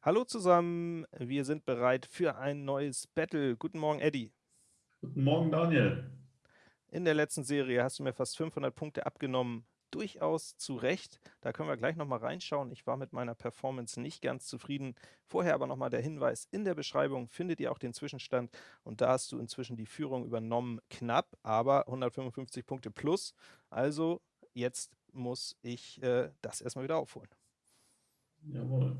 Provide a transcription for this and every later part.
Hallo zusammen, wir sind bereit für ein neues Battle. Guten Morgen, Eddie. Guten Morgen, Daniel. In der letzten Serie hast du mir fast 500 Punkte abgenommen. Durchaus zu Recht. Da können wir gleich nochmal reinschauen. Ich war mit meiner Performance nicht ganz zufrieden. Vorher aber nochmal der Hinweis, in der Beschreibung findet ihr auch den Zwischenstand und da hast du inzwischen die Führung übernommen. Knapp, aber 155 Punkte plus. Also jetzt muss ich äh, das erstmal wieder aufholen. Jawohl.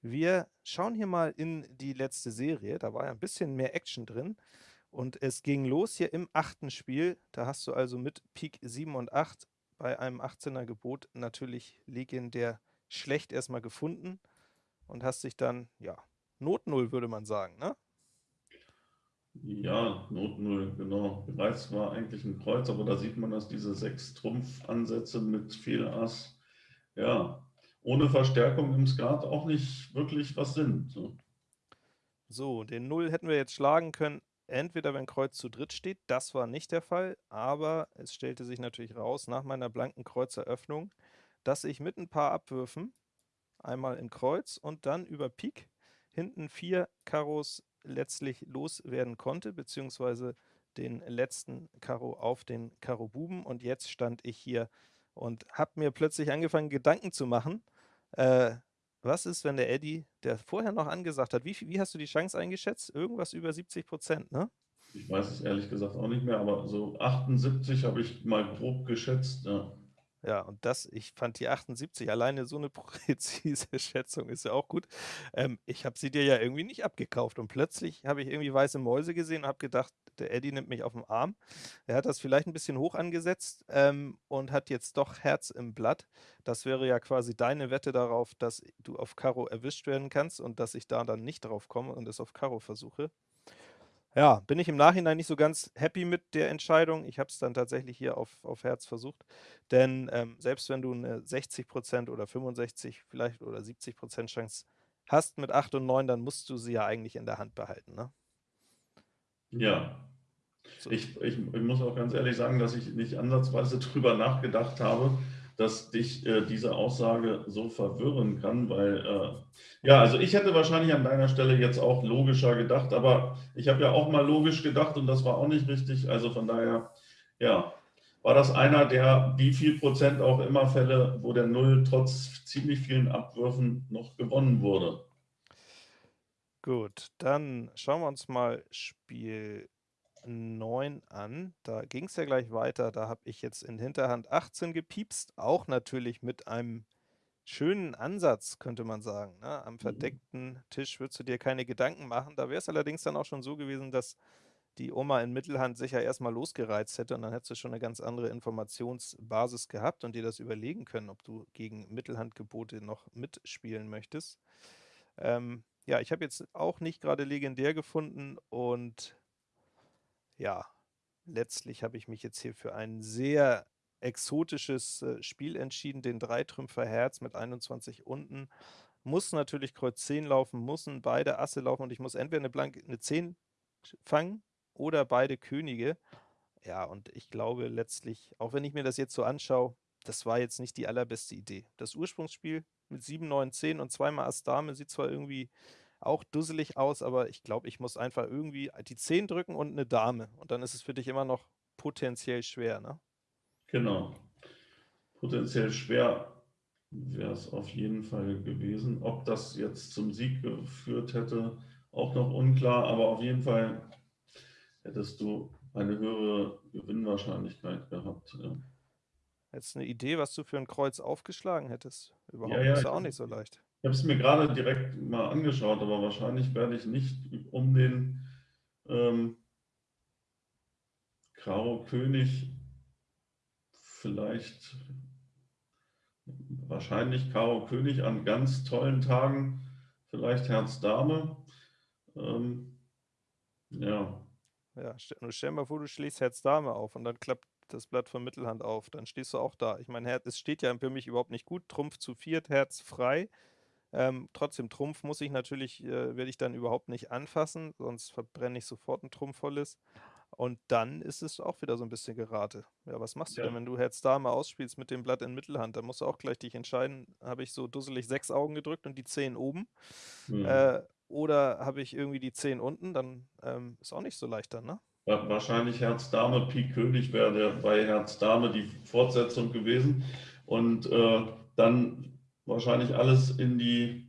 Wir schauen hier mal in die letzte Serie, da war ja ein bisschen mehr Action drin. Und es ging los hier im achten Spiel. Da hast du also mit Pik 7 und 8 bei einem 18er Gebot natürlich legendär schlecht erstmal gefunden und hast dich dann, ja, Not 0 würde man sagen, ne? Ja, Not 0, genau. Bereits war eigentlich ein Kreuz, aber da sieht man, dass diese sechs Trumpfansätze mit Fehlass, ja, ohne Verstärkung im Skat auch nicht wirklich was sind. So. so, den 0 hätten wir jetzt schlagen können, entweder wenn Kreuz zu dritt steht, das war nicht der Fall, aber es stellte sich natürlich raus, nach meiner blanken Kreuzeröffnung, dass ich mit ein paar Abwürfen, einmal in Kreuz und dann über Pik, hinten vier Karos letztlich loswerden konnte, beziehungsweise den letzten Karo auf den Karo Buben und jetzt stand ich hier und habe mir plötzlich angefangen, Gedanken zu machen, äh, was ist, wenn der Eddie, der vorher noch angesagt hat, wie, wie hast du die Chance eingeschätzt? Irgendwas über 70 Prozent, ne? Ich weiß es ehrlich gesagt auch nicht mehr, aber so 78 habe ich mal grob geschätzt, ja. Ja, und das, ich fand die 78, alleine so eine präzise Schätzung ist ja auch gut. Ähm, ich habe sie dir ja irgendwie nicht abgekauft und plötzlich habe ich irgendwie weiße Mäuse gesehen und habe gedacht, der Eddie nimmt mich auf den Arm. Er hat das vielleicht ein bisschen hoch angesetzt ähm, und hat jetzt doch Herz im Blatt. Das wäre ja quasi deine Wette darauf, dass du auf Karo erwischt werden kannst und dass ich da dann nicht drauf komme und es auf Karo versuche. Ja, bin ich im Nachhinein nicht so ganz happy mit der Entscheidung. Ich habe es dann tatsächlich hier auf, auf Herz versucht. Denn ähm, selbst wenn du eine 60% oder 65 vielleicht oder 70% Chance hast mit 8 und 9, dann musst du sie ja eigentlich in der Hand behalten, ne? Ja. So. Ich, ich, ich muss auch ganz ehrlich sagen, dass ich nicht ansatzweise drüber nachgedacht habe, dass dich äh, diese Aussage so verwirren kann, weil, äh, ja, also ich hätte wahrscheinlich an deiner Stelle jetzt auch logischer gedacht, aber ich habe ja auch mal logisch gedacht und das war auch nicht richtig, also von daher, ja, war das einer der, wie viel Prozent auch immer Fälle, wo der Null trotz ziemlich vielen Abwürfen noch gewonnen wurde. Gut, dann schauen wir uns mal Spiel 9 an. Da ging es ja gleich weiter. Da habe ich jetzt in Hinterhand 18 gepiepst, auch natürlich mit einem schönen Ansatz, könnte man sagen. Ne? Am mhm. verdeckten Tisch würdest du dir keine Gedanken machen. Da wäre es allerdings dann auch schon so gewesen, dass die Oma in Mittelhand sicher erstmal losgereizt hätte und dann hättest du schon eine ganz andere Informationsbasis gehabt und dir das überlegen können, ob du gegen Mittelhandgebote noch mitspielen möchtest. Ähm, ja, ich habe jetzt auch nicht gerade legendär gefunden und ja, letztlich habe ich mich jetzt hier für ein sehr exotisches äh, Spiel entschieden, den Dreitrümpfer Herz mit 21 unten. Muss natürlich Kreuz 10 laufen, müssen beide Asse laufen und ich muss entweder eine blanke eine 10 fangen oder beide Könige. Ja, und ich glaube letztlich, auch wenn ich mir das jetzt so anschaue, das war jetzt nicht die allerbeste Idee. Das Ursprungsspiel mit 7, 9, 10 und zweimal Ass Dame sieht zwar irgendwie auch dusselig aus, aber ich glaube, ich muss einfach irgendwie die 10 drücken und eine Dame. Und dann ist es für dich immer noch potenziell schwer, ne? Genau. Potenziell schwer wäre es auf jeden Fall gewesen. Ob das jetzt zum Sieg geführt hätte, auch noch unklar, aber auf jeden Fall hättest du eine höhere Gewinnwahrscheinlichkeit gehabt. Ja. Jetzt eine Idee, was du für ein Kreuz aufgeschlagen hättest? Überhaupt ja, ja, ist ja auch nicht so leicht. Ich habe es mir gerade direkt mal angeschaut, aber wahrscheinlich werde ich nicht um den ähm, Karo König vielleicht wahrscheinlich Karo König an ganz tollen Tagen, vielleicht Herz Dame. Ähm, ja. Ja, stell, stell mal vor, du schließt Herz Dame auf und dann klappt das Blatt von Mittelhand auf. Dann stehst du auch da. Ich meine, es steht ja für mich überhaupt nicht gut. Trumpf zu viert, Herz frei. Ähm, trotzdem, Trumpf muss ich natürlich, äh, werde ich dann überhaupt nicht anfassen, sonst verbrenne ich sofort ein Trumpf volles. Und dann ist es auch wieder so ein bisschen Gerate. Ja, was machst du Ja. denn, wenn du Herz Dame ausspielst mit dem Blatt in Mittelhand? Da musst du auch gleich dich entscheiden, habe ich so dusselig 6 Augen gedrückt und die 10 oben? Mhm. Äh, oder habe ich irgendwie die 10 unten? Dann, ähm, ist auch nicht so leicht dann, ne? Wa wahrscheinlich Herz Dame, Pik König wäre der bei Herz Dame die Fortsetzung gewesen. Und, äh, dann wahrscheinlich alles in die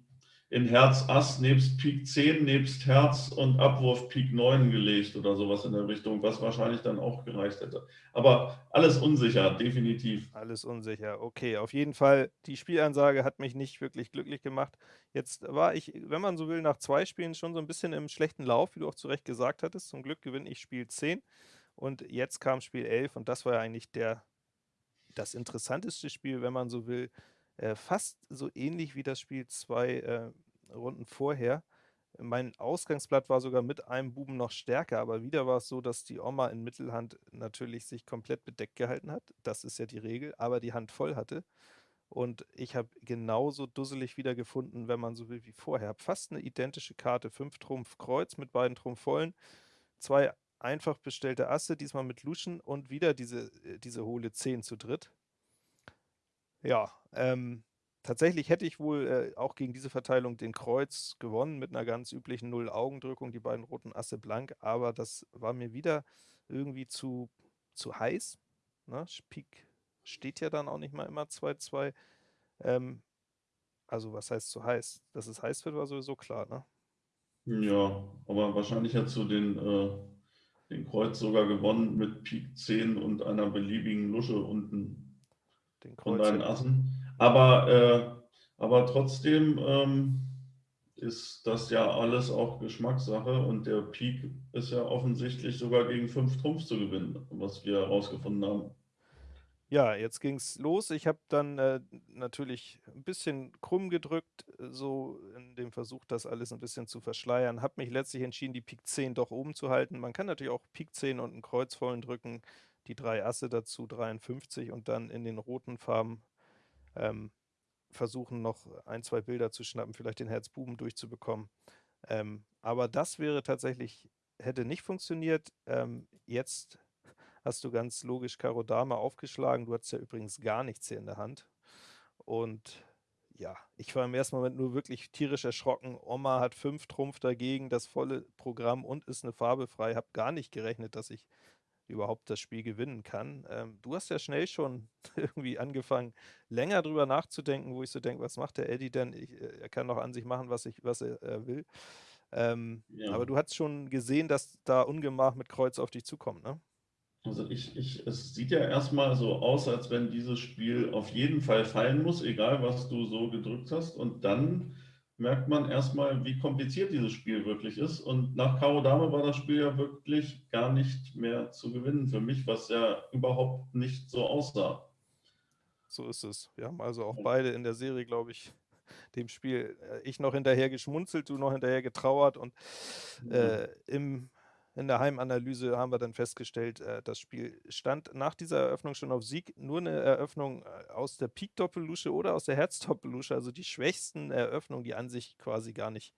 in Herz Ass nebst Pik 10, nebst Herz und Abwurf Pik 9 gelegt oder so was in der Richtung, was wahrscheinlich dann auch gereicht hätte. Aber alles unsicher, definitiv. Alles unsicher. Okay, auf jeden Fall, die Spielansage hat mich nicht wirklich glücklich gemacht. Jetzt war ich, wenn man so will, nach 2 Spielen schon so 'n bisschen im schlechten Lauf, wie du auch zu Recht gesagt hattest. Zum Glück gewinne ich Spiel 10 und jetzt kam Spiel 11 und das war ja eigentlich der das interessanteste Spiel, wenn man so will, äh, fast so ähnlich wie das Spiel 2, äh, Runden vorher. Mein Ausgangsblatt war sogar mit einem Buben noch stärker, aber wieder war es so, dass die Oma in Mittelhand natürlich sich komplett bedeckt gehalten hat. Das ist ja die Regel, aber die Hand voll hatte. Und ich habe genauso dusselig wieder gefunden, wenn man so will, wie vorher. Fast 'ne identische Karte, 5 Trumpf Kreuz mit beiden Trumpf vollen, 2 einfach bestellte Asse, diesmal mit Luschen und wieder diese äh, diese hohle 10 zu dritt. Ja, ähm, tatsächlich hätte ich wohl, äh, auch gegen diese Verteilung den Kreuz gewonnen mit 'ner ganz üblichen Null-Augendrückung, die beiden roten Asse blank, aber das war mir wieder irgendwie zu zu heiß, ne? Pik steht ja dann auch nicht mal immer 2-2. Ähm, also, was heißt zu heiß? Dass es heiß wird, war sowieso klar, ne? Ja, aber wahrscheinlich hättest du den, äh den Kreuz sogar gewonnen mit Pik 10 und einer beliebigen Lusche unten Den von Kreuz deinen hätte Assen. Aber, äh aber trotzdem, ähm, ist das ja alles auch Geschmackssache und der Pik ist ja offensichtlich sogar gegen 5 Trumpf zu gewinnen, was wir herausgefunden haben. Ja, jetzt ging's los. Ich habe dann, äh, natürlich 'n bisschen krumm gedrückt, so in dem Versuch, das alles 'n bisschen zu verschleiern. Habe mich letztlich entschieden, die Pik 10 doch oben zu halten. Man kann natürlich auch Pik 10 und 'n Kreuz vollen drücken, die 3 Asse dazu, 53 und dann in den roten Farben, ähm, versuchen, noch 1, 2 Bilder zu schnappen, vielleicht den Herz Buben durchzubekommen. Ähm, aber das wäre tatsächlich hätte nicht funktioniert. Ähm, jetzt hast du ganz logisch Karo Dame aufgeschlagen. Du hattest ja übrigens gar nichts hier in der Hand. Und ja, ich war im ersten Moment nur wirklich tierisch erschrocken. Oma hat 5 Trumpf dagegen, das volle Programm und ist 'ne Farbe frei. Habe gar nicht gerechnet, dass ich überhaupt das Spiel gewinnen kann. Ähm, du hast ja schnell schon irgendwie angefangen, länger drüber nachzudenken, wo ich so denke: „Was macht der Eddy denn? Ich äh, er kann doch an sich machen, was ich was er er will.“ Ähm, aber Ja. du hattest schon gesehen, dass da Ungemach mit Kreuz auf dich zukommt, ne? Also, ich ich es sieht ja erst mal so aus, als wenn dieses Spiel auf jeden Fall fallen muss, egal was du so gedrückt hast. Und dann merkt man erst mal, wie kompliziert dieses Spiel wirklich ist. Und nach Karo Dame war das Spiel ja wirklich gar nicht mehr zu gewinnen für mich, was ja überhaupt nicht so aussah. So ist es. Wir haben also auch beide in der Serie, glaube ich, dem Spiel äh, ich noch hinterher geschmunzelt, du noch hinterher getrauert und, äh, im in der Heimanalyse haben wir dann festgestellt, äh, das Spiel stand nach dieser Eröffnung schon auf Sieg. Nur 'ne Eröffnung, äh, aus der Pik Doppellusche oder aus der Herz Doppellusche, also die schwächsten Eröffnungen, die an sich quasi gar nicht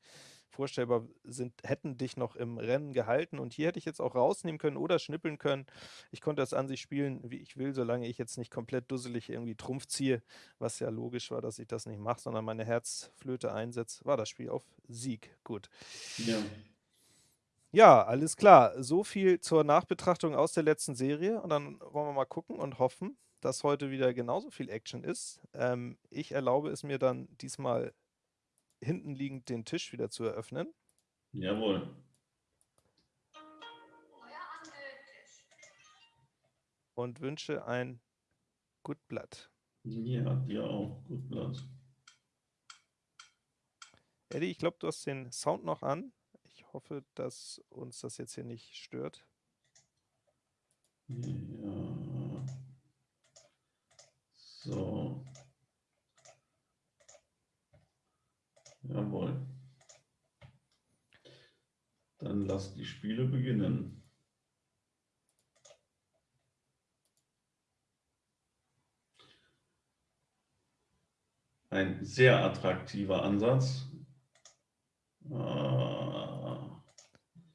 vorstellbar sind, hätten dich noch im Rennen gehalten. Und hier hätte ich jetzt auch rausnehmen können oder schnippeln können. Ich konnte das an sich spielen, wie ich will, solange ich jetzt nicht komplett dusselig irgendwie Trumpf ziehe, was ja logisch war, dass ich das nicht mache, sondern meine Herzflöte einsetze, war das Spiel auf Sieg. Gut. Ja. Ja, alles klar. So viel zur Nachbetrachtung aus der letzten Serie und dann wollen wir mal gucken und hoffen, dass heute wieder genauso viel Action ist. Ähm, ich erlaube es mir dann diesmal hinten liegend den Tisch wieder zu eröffnen. Jawohl. Und wünsche ein Good Blood. Ja, dir auch. Good Blood. Eddy, ich glaube, du hast den Sound noch an. Hoffe, dass uns das jetzt hier nicht stört. Ja. So. Jawohl. Dann lass die Spiele beginnen. Ein sehr attraktiver Ansatz. Ah.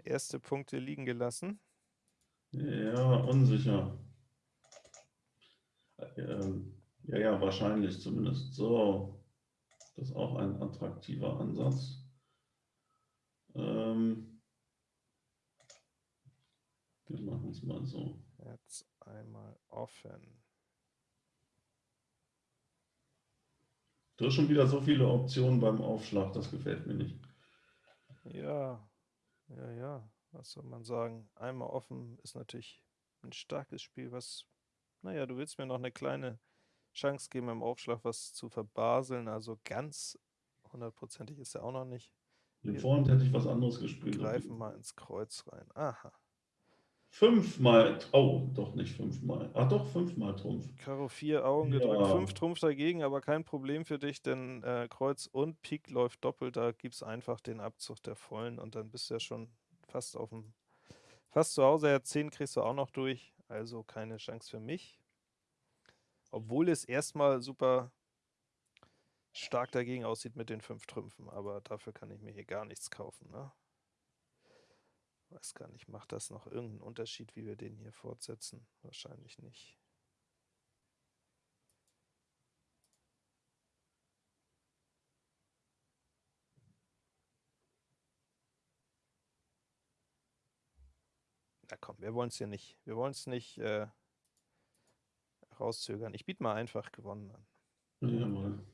Erste Punkte liegen gelassen. Ja, unsicher. Ähm, ja, ja, wahrscheinlich zumindest. So, das ist auch ein attraktiver Ansatz. Ähm, wir machen es mal so. Jetzt einmal offen. Du hast schon wieder so viele Optionen beim Aufschlag, das gefällt mir nicht. Ja, ja, ja, was soll man sagen? Einmal offen ist natürlich ein starkes Spiel, was, naja, du willst mir noch eine kleine Chance geben, im Aufschlag was zu verbaseln, also ganz hundertprozentig ist er auch noch nicht. In Vorhand hätte ich was anderes gespielt. Greifen mal ins Kreuz rein. Aha. Fünfmal, oh, doch nicht fünfmal. Ach doch, fünfmal Trumpf. Karo 4 Augen ja. gedrückt, 5 Trumpf dagegen, aber kein Problem für dich, denn äh, Kreuz und Pik läuft doppelt, da gibt es einfach den Abzug der Vollen und dann bist du ja schon fast auf dem, fast zu Hause. Ja, 10 kriegst du auch noch durch, also keine Chance für mich. Obwohl es erstmal super stark dagegen aussieht mit den 5 Trümpfen, aber dafür kann ich mir hier gar nichts kaufen, ne? Weiß gar nicht, macht das noch irgendeinen Unterschied, wie wir den hier fortsetzen? Wahrscheinlich nicht. Na komm, wir wollen es hier nicht, wir wollen es nicht äh, rauszögern. Ich biete mal einfach gewonnen an. Jawohl.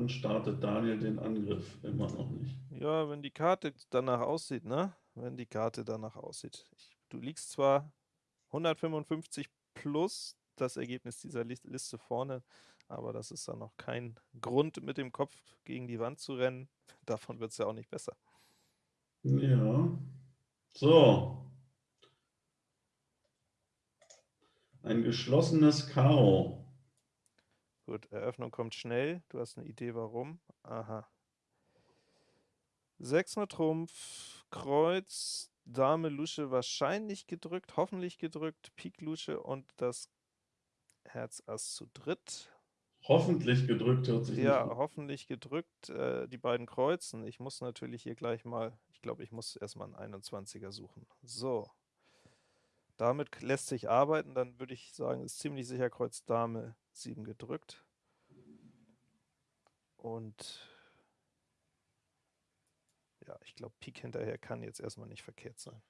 Dann startet Daniel den Angriff immer noch nicht. Ja, wenn die Karte danach aussieht, ne? Wenn die Karte danach aussieht. Ich, du liegst zwar 155 plus das Ergebnis dieser Liste vorne, aber das ist dann noch kein Grund, mit dem Kopf gegen die Wand zu rennen. Davon wird es ja auch nicht besser. Ja. So. Ein geschlossenes Karo. Gut, Eröffnung kommt schnell. Du hast eine Idee, warum. Aha. 6 mit Trumpf, Kreuz, Dame, Lusche wahrscheinlich gedrückt, hoffentlich gedrückt, Pik, Lusche und das Herz Ass zu dritt. Hoffentlich gedrückt hört sich Ja, hoffentlich gedrückt, äh, die beiden Kreuzen. Ich muss natürlich hier gleich mal, ich glaube, ich muss erstmal einen 21er suchen. So. Damit lässt sich arbeiten, dann würde ich sagen, ist ziemlich sicher Kreuz Dame 7 gedrückt. Und ja, ich glaube, Pik hinterher kann jetzt erstmal nicht verkehrt sein.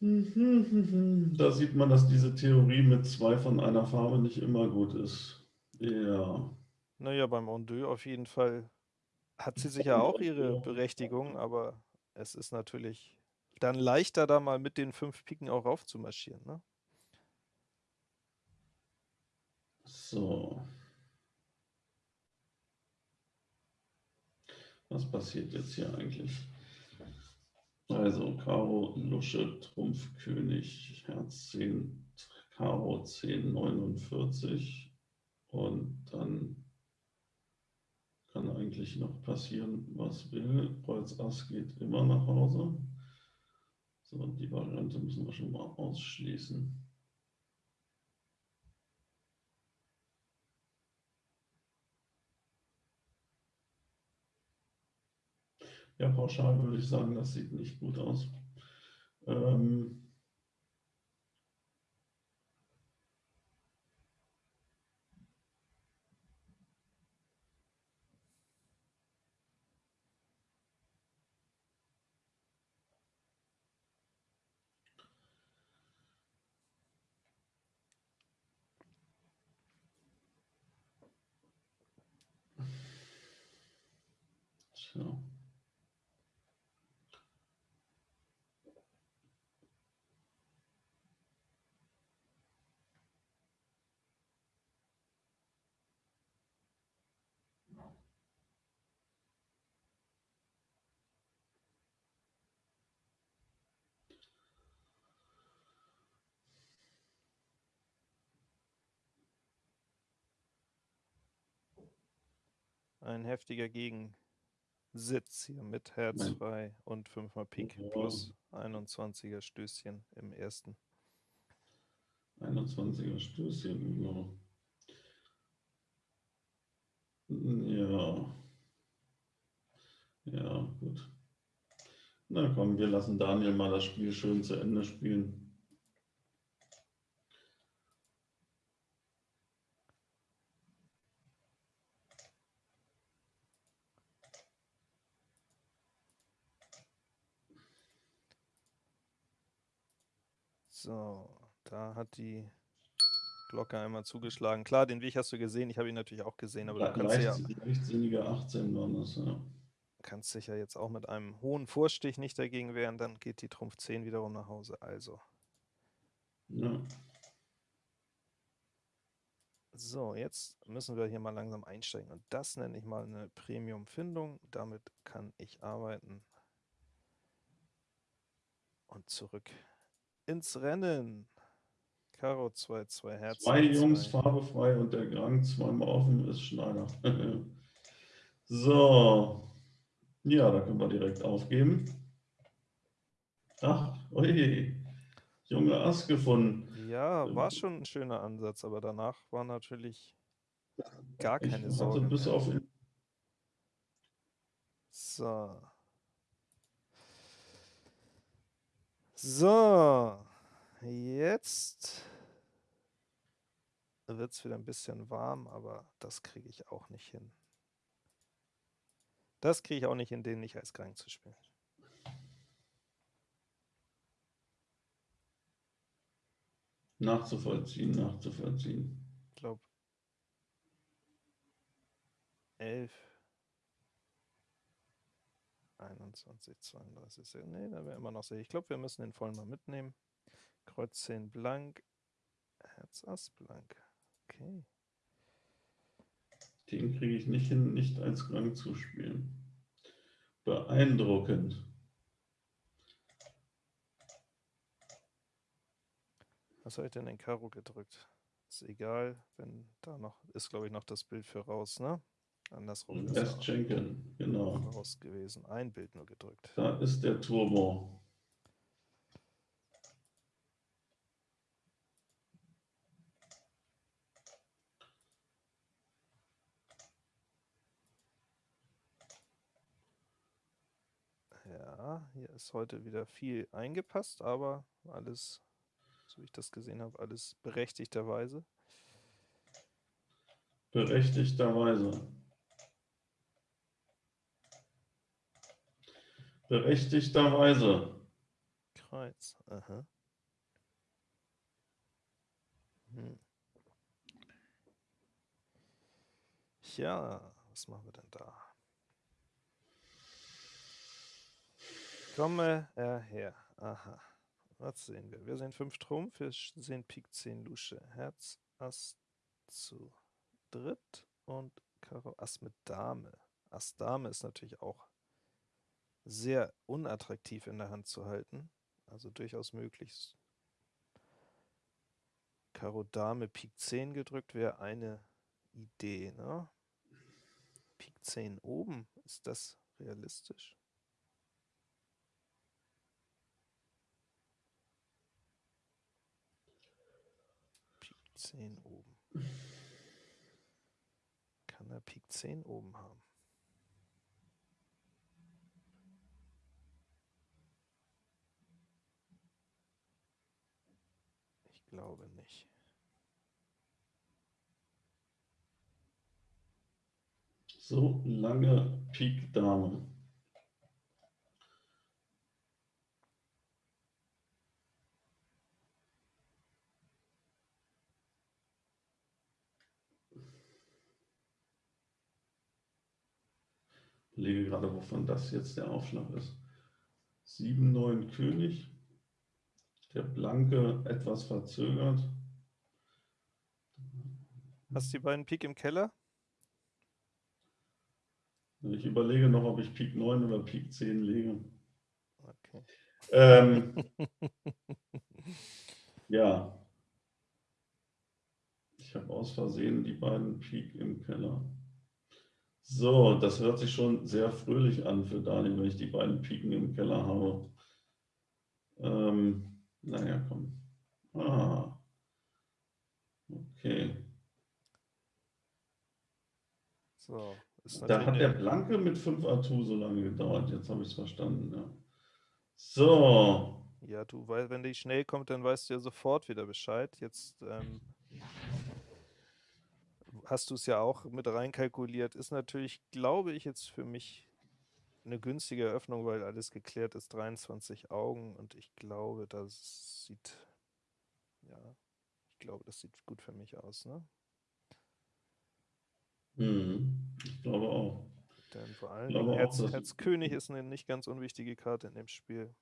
Da sieht man, dass diese Theorie mit zwei von einer Farbe nicht immer gut ist. Ja. Naja, beim Ondeux auf jeden Fall hat sie sicher auch ihre Berechtigung, aber es ist natürlich dann leichter, da mal mit den fünf Piken auch raufzumarschieren. Ne? So. Was passiert jetzt hier eigentlich? Also Karo, Lusche, Trumpf, König, Herz 10, Karo 10, 49 und dann kann eigentlich noch passieren, was will. Kreuz Ass geht immer nach Hause. So, die Variante müssen wir schon mal ausschließen. Ja, pauschal würde ich sagen, das sieht nicht gut aus. Ähm ein heftiger Gegensitz hier mit Herz frei und 5 mal Pik oh. plus 21er Stößchen im ersten. 21er Stößchen, genau. Ja. Ja, gut. Na komm, wir lassen Daniel mal das Spiel schön zu Ende spielen. So, da hat die Glocke einmal zugeschlagen. Klar, den Weg hast du gesehen, ich habe ihn natürlich auch gesehen, aber Le du kannst ja... Leichtsinnige 18 waren das, ja. Kannst dich ja jetzt auch mit einem hohen Vorstich nicht dagegen wehren, dann geht die Trumpf 10 wiederum nach Hause, also. Ja. So, jetzt müssen wir hier mal langsam einsteigen und das nenne ich mal eine Premium-Findung. Damit kann ich arbeiten. Und zurück ins Rennen. Karo 2, 2 Herz. Zwei Jungs, Farbe frei und der Gang zweimal offen ist Schneider. so, ja, da können wir direkt aufgeben. Ach, oje, junge Ass gefunden. Ja, war schon ein schöner Ansatz, aber danach war natürlich gar keine ich. Bis auf so. So. Jetzt wird es wieder ein bisschen warm, aber das kriege ich auch nicht hin. Das kriege ich auch nicht hin, den nicht als Gang zu spielen. Nachzuvollziehen, nachzuvollziehen. Ich glaube, 11, 21, 32, nee, da wäre immer noch sehr. Ich glaube, wir müssen den vollen mal mitnehmen. Kreuz 10 blank, Herz Ass blank. Okay. Den kriege ich nicht hin, nicht als Gang zu spielen. Beeindruckend. Was habe ich denn in Karo gedrückt? Ist egal, wenn da noch, ist glaube ich noch das Bild für raus, ne? Andersrum ist Erst schenken, genau. Raus gewesen, ein Bild nur gedrückt. Da ist der Turbo. hier ist heute wieder viel eingepasst, aber alles, so wie ich das gesehen habe, alles berechtigterweise. Berechtigterweise. Berechtigterweise. Kreuz, aha. Hm. Ja, was machen wir denn da? Komme er her. Aha. Was sehen wir? Wir sehen 5 Trumpf, wir sehen Pik 10 Lusche, Herz, Ass zu dritt und Karo Ass mit Dame. Ass Dame ist natürlich auch sehr unattraktiv in der Hand zu halten, also durchaus möglich. Karo Dame Pik 10 gedrückt wäre eine Idee. Ne? Pik 10 oben, ist das realistisch? 10 oben. Kann er Pik 10 oben haben? Glaube nicht. So lange Pik Dame. lege gerade, wovon das jetzt der Aufschlag ist. 7, 9 König. Der Blanke etwas verzögert. Hast du die beiden Pik im Keller? Ich überlege noch, ob ich Pik 9 oder Pik 10 lege. Okay. Ähm, ja. Ich habe aus Versehen die beiden Pik im Keller. So, das hört sich schon sehr fröhlich an für Daniel, wenn ich die beiden Piken im Keller habe. Ähm, naja, komm. Ah. Okay. So, da hat der Blanke mit 5 Atu so lange gedauert. Jetzt habe ich es verstanden. Ja. So. Ja, du, weil wenn die schnell kommt, dann weißt du ja sofort wieder Bescheid. Jetzt ähm, hast du es ja auch mit reinkalkuliert. Ist natürlich, glaube ich, jetzt für mich eine günstige Eröffnung, weil alles geklärt ist. 23 Augen und ich glaube, das sieht, ja, ich glaube, das sieht gut für mich aus, ne? Mhm, ich glaube auch. Denn vor allem Herz, Herz König ist eine nicht ganz unwichtige Karte in dem Spiel.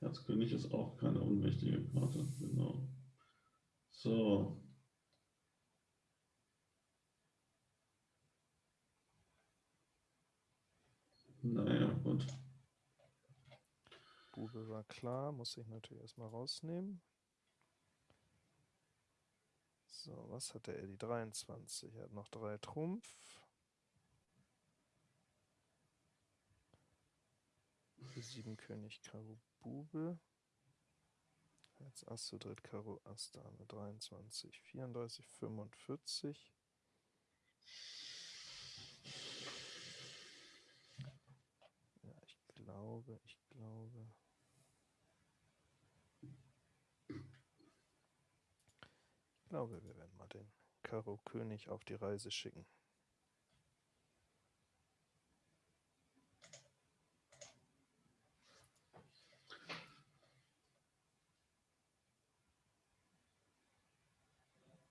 Herzkönig ist auch keine unwichtige Karte, genau. So. Naja, gut. Bube war klar, muss ich natürlich erstmal rausnehmen. So, was hat der Die 23. Er hat noch drei Trumpf. Sieben König Karo Bube. Jetzt Ass zu dritt, Karo Ass, Dame 23, 34, 45. glaube, ich glaube. Ich glaube, wir werden mal den Karo König auf die Reise schicken.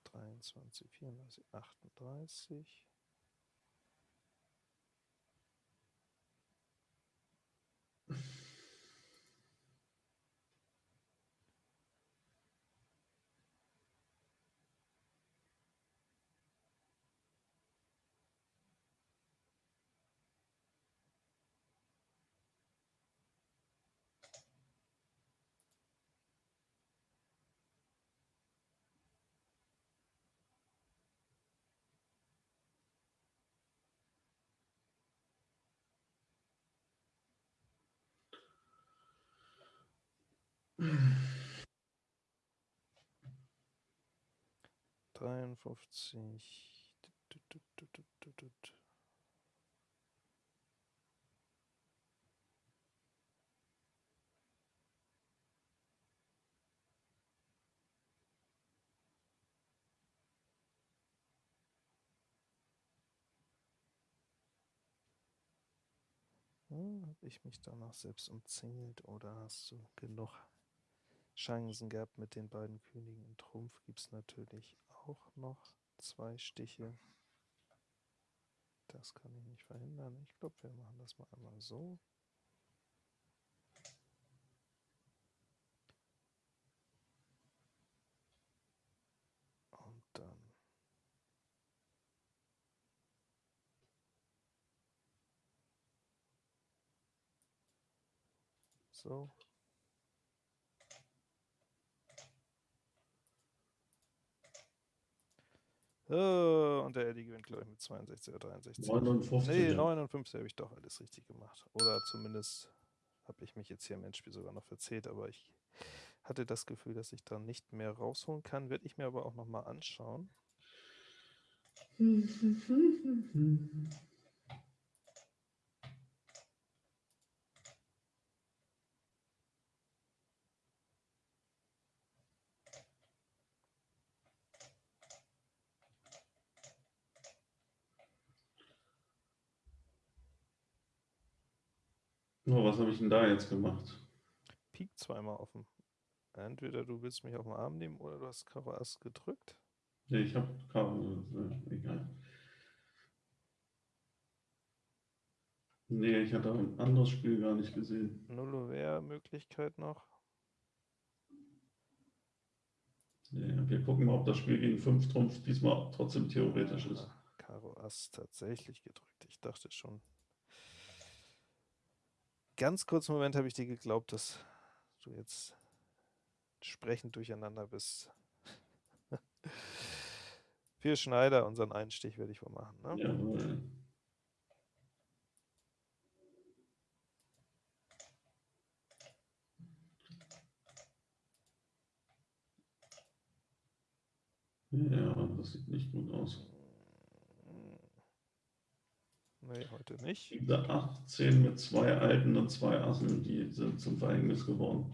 Dreiundzwanzig, vierunddreißig, achtunddreißig. 53. Hm, Habe ich mich danach selbst umzingelt oder hast du genug Chancen gehabt mit den beiden Königen und Trumpf gibt es natürlich auch noch zwei Stiche. Das kann ich nicht verhindern. Ich glaube, wir machen das mal einmal so. Und dann so. Und der Eddie gewinnt, glaube ich, mit 62 oder 63. 59. Nee, 59 habe ich doch alles richtig gemacht. Oder zumindest habe ich mich jetzt hier im Endspiel sogar noch verzählt, aber ich hatte das Gefühl, dass ich da nicht mehr rausholen kann. Werde ich mir aber auch nochmal anschauen. Oh, was habe ich denn da jetzt gemacht? Pik zweimal offen. Entweder du willst mich auf den Arm nehmen oder du hast Karo Ass gedrückt. Nee, ich habe Karo, egal. Nee, ich hatte ein anderes Spiel gar nicht gesehen. Nullover-Möglichkeit noch. Nee, wir gucken mal, ob das Spiel gegen 5 Trumpf diesmal trotzdem theoretisch ist. Karo Ass tatsächlich gedrückt. Ich dachte schon, ganz kurzen Moment habe ich dir geglaubt, dass du jetzt sprechend durcheinander bist. Für Schneider, unseren Einstich werde ich wohl machen. Ne? Jawohl. Ja, das sieht nicht gut aus. Nee, heute nicht. Diese 18 mit zwei Alten und zwei Assen, die sind zum Verhängnis geworden.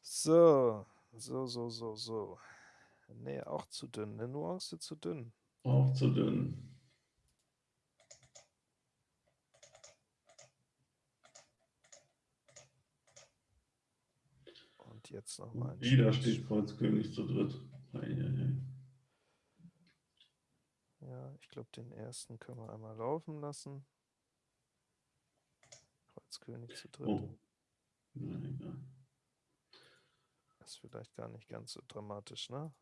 So, so, so, so, so. Nee, auch zu dünn. Eine Nuance zu dünn. Auch zu dünn. Und jetzt nochmal ein Wieder steht Kreuzkönig zu dritt. Eieiei. Ja, ich glaube, den ersten können wir einmal laufen lassen. Kreuzkönig zu dritt. Oh. Na, egal. Ist vielleicht gar nicht ganz so dramatisch, ne?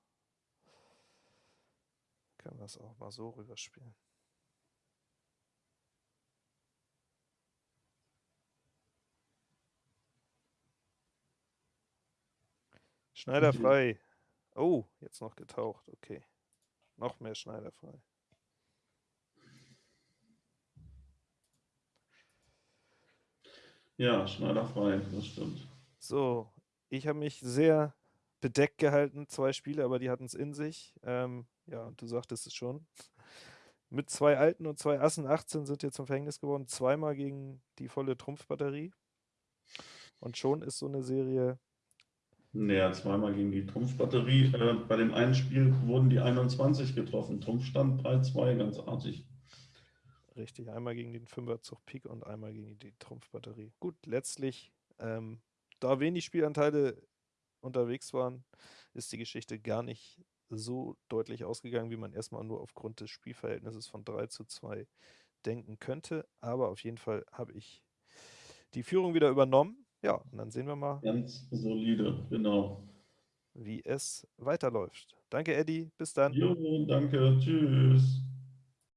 Können wir es auch mal so rüberspielen. Schneider frei. Oh, jetzt noch getaucht. Okay. Noch mehr Schneider Ja, Schneider frei, das stimmt. So, ich habe mich sehr bedeckt gehalten, zwei Spiele, aber die hatten es in sich. Ähm, ja, du sagtest es schon. Mit zwei Alten und zwei Assen 18 sind jetzt zum Verhängnis geworden, zweimal gegen die volle Trumpfbatterie. Und schon ist so eine Serie Naja, zweimal gegen die Trumpfbatterie. Äh, bei dem einen Spiel wurden die 21 getroffen. Trumpfstand 3-2, ganz artig. Richtig, einmal gegen den Fünferzug Pik und einmal gegen die Trumpfbatterie. Gut, letztlich, ähm, da wenig Spielanteile unterwegs waren, ist die Geschichte gar nicht so deutlich ausgegangen, wie man erstmal nur aufgrund des Spielverhältnisses von 3 zu 2 denken könnte. Aber auf jeden Fall habe ich die Führung wieder übernommen. Ja, und dann sehen wir mal, Ganz solide, genau. wie es weiterläuft. Danke, Eddie. Bis dann. Jo, danke, tschüss.